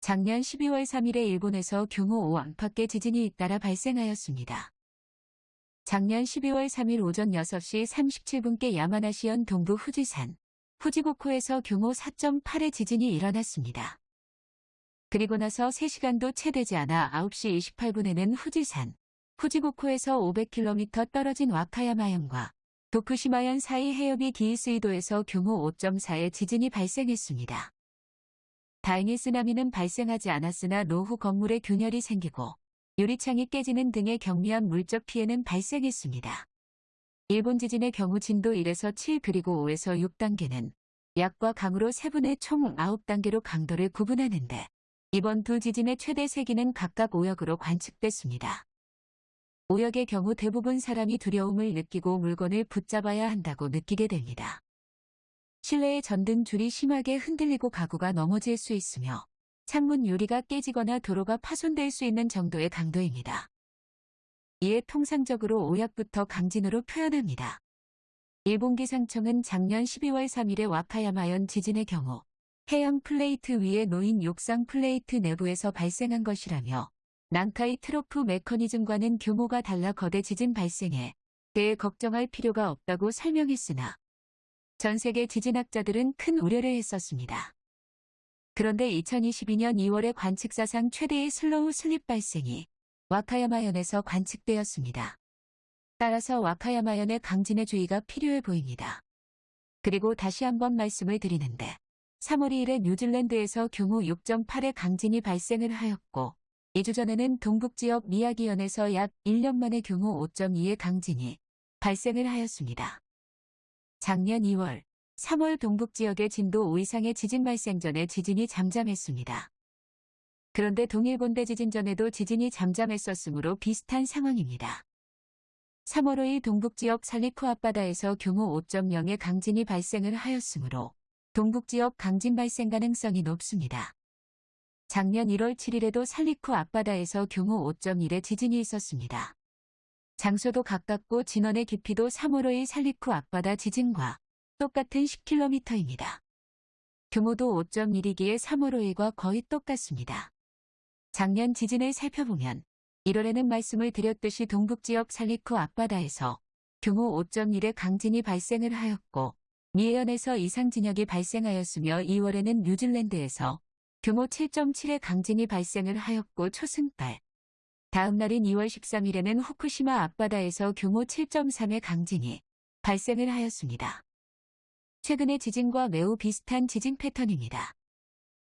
작년 12월 3일에 일본에서 규모 5 안팎의 지진이 잇따라 발생하였습니다. 작년 12월 3일 오전 6시 37분께 야마나시현 동부 후지산 후지고코에서 규모 4.8의 지진이 일어났습니다. 그리고 나서 3시간도 채 되지 않아 9시 28분에는 후지산 후지고코에서 500km 떨어진 와카야마현과 도쿠시마현 사이 해협이 기이스이도에서 규모 5.4의 지진이 발생했습니다. 다행히 쓰나미는 발생하지 않았으나 노후 건물에 균열이 생기고 유리창이 깨지는 등의 경미한 물적 피해는 발생했습니다. 일본 지진의 경우 진도 1에서 7 그리고 5에서 6단계는 약과 강으로 세분의 총 9단계로 강도를 구분하는데 이번 두 지진의 최대 세기는 각각 5역으로 관측됐습니다. 5역의 경우 대부분 사람이 두려움을 느끼고 물건을 붙잡아야 한다고 느끼게 됩니다. 실내의 전등 줄이 심하게 흔들리고 가구가 넘어질 수 있으며 창문 유리가 깨지거나 도로가 파손될 수 있는 정도의 강도입니다. 이에 통상적으로 5약부터 강진으로 표현합니다. 일본 기상청은 작년 12월 3일에 와카야마현 지진의 경우 해양 플레이트 위에 놓인 육상 플레이트 내부에서 발생한 것이라며 난카이 트로프 메커니즘과는 규모가 달라 거대 지진 발생에 대해 걱정할 필요가 없다고 설명했으나 전 세계 지진학자들은 큰 우려를 했었습니다. 그런데 2022년 2월에 관측사상 최대의 slow slip 발생이 와카야마현에서 관측되었습니다. 따라서 와카야마현의 강진의 주의가 필요해 보입니다. 그리고 다시 한번 말씀을 드리는데 3월 2일에 뉴질랜드에서 규모 6.8의 강진이 발생을 하였고 2주 전에는 동북지역 미야기현에서 약 1년 만에 규모 5.2의 강진이 발생을 하였습니다. 작년 2월, 3월 동북지역의 진도 5 이상의 지진 발생 전에 지진이 잠잠했습니다. 그런데 동일본 대 지진 전에도 지진이 잠잠했었으므로 비슷한 상황입니다. 3월 5일 동북지역 살리쿠 앞바다에서 규모 5.0의 강진이 발생을 하였으므로 동북지역 강진 발생 가능성이 높습니다. 작년 1월 7일에도 살리쿠 앞바다에서 규모 5.1의 지진이 있었습니다. 장소도 가깝고 진원의 깊이도 3월 5일 살리쿠 앞바다 지진과 똑같은 10km입니다. 규모도 5.1이기에 3월 5일과 거의 똑같습니다. 작년 지진을 살펴보면 1월에는 말씀을 드렸듯이 동북지역 살리쿠 앞바다에서 규모 5.1의 강진이 발생을 하였고 미해현에서 이상 진역이 발생하였으며 2월에는 뉴질랜드에서 규모 7.7의 강진이 발생을 하였고 초승달. 다음 날인 2월 13일에는 후쿠시마 앞바다에서 규모 7.3의 강진이 발생을 하였습니다. 최근의 지진과 매우 비슷한 지진 패턴입니다.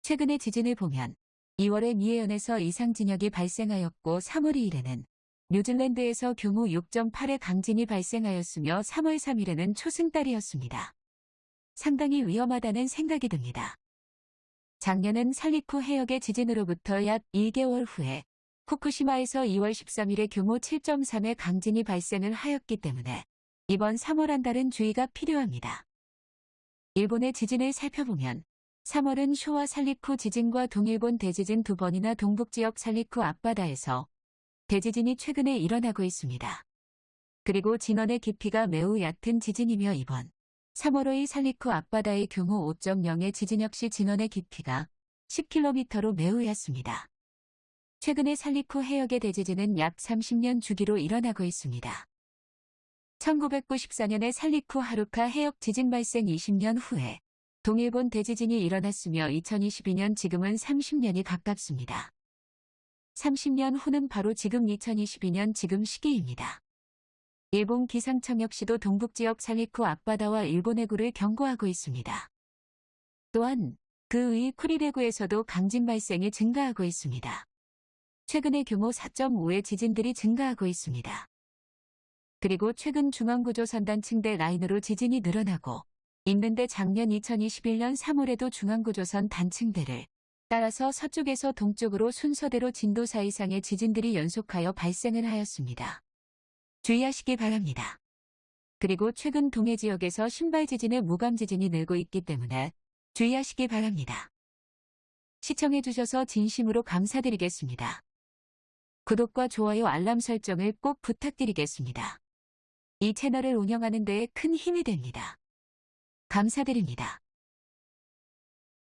최근의 지진을 보면 2월에 미해현에서 이상 진역이 발생하였고 3월 2일에는 뉴질랜드에서 규모 6.8의 강진이 발생하였으며 3월 3일에는 초승달이었습니다. 상당히 위험하다는 생각이 듭니다. 작년은 살리쿠 해역의 지진으로부터 약 2개월 후에 후쿠시마에서 2월 13일에 규모 7.3의 강진이 발생을 하였기 때문에 이번 3월 한 달은 주의가 필요합니다. 일본의 지진을 살펴보면 3월은 쇼와 살리쿠 지진과 동일본 대지진 두 번이나 동북지역 살리쿠 앞바다에서 대지진이 최근에 일어나고 있습니다. 그리고 진원의 깊이가 매우 얕은 지진이며 이번 3월 5일 살리쿠 앞바다의 규모 5.0의 지진 역시 진원의 깊이가 10km로 매우 얕습니다. 최근에 살리쿠 해역의 대지진은 약 30년 주기로 일어나고 있습니다. 1994년에 살리쿠 하루카 해역 지진 발생 20년 후에 동일본 대지진이 일어났으며 2022년 지금은 30년이 가깝습니다. 30년 후는 바로 지금 2022년 지금 시기입니다. 일본 기상청 역시도 동북지역 살리쿠 앞바다와 일본 해구를 경고하고 있습니다. 또한 그위 쿠리레구에서도 강진 발생이 증가하고 있습니다. 최근에 규모 4.5의 지진들이 증가하고 있습니다. 그리고 최근 중앙구조 선단 층대 라인으로 지진이 늘어나고 있는데 작년 2021년 3월에도 중앙구조선 단층대를 따라서 서쪽에서 동쪽으로 순서대로 진도 4 이상의 지진들이 연속하여 발생을 하였습니다. 주의하시기 바랍니다. 그리고 최근 동해 지역에서 신발 지진의 무감 지진이 늘고 있기 때문에 주의하시기 바랍니다. 시청해주셔서 진심으로 감사드리겠습니다. 구독과 좋아요 알람 설정을 꼭 부탁드리겠습니다. 이 채널을 운영하는 데에 큰 힘이 됩니다. 감사드립니다.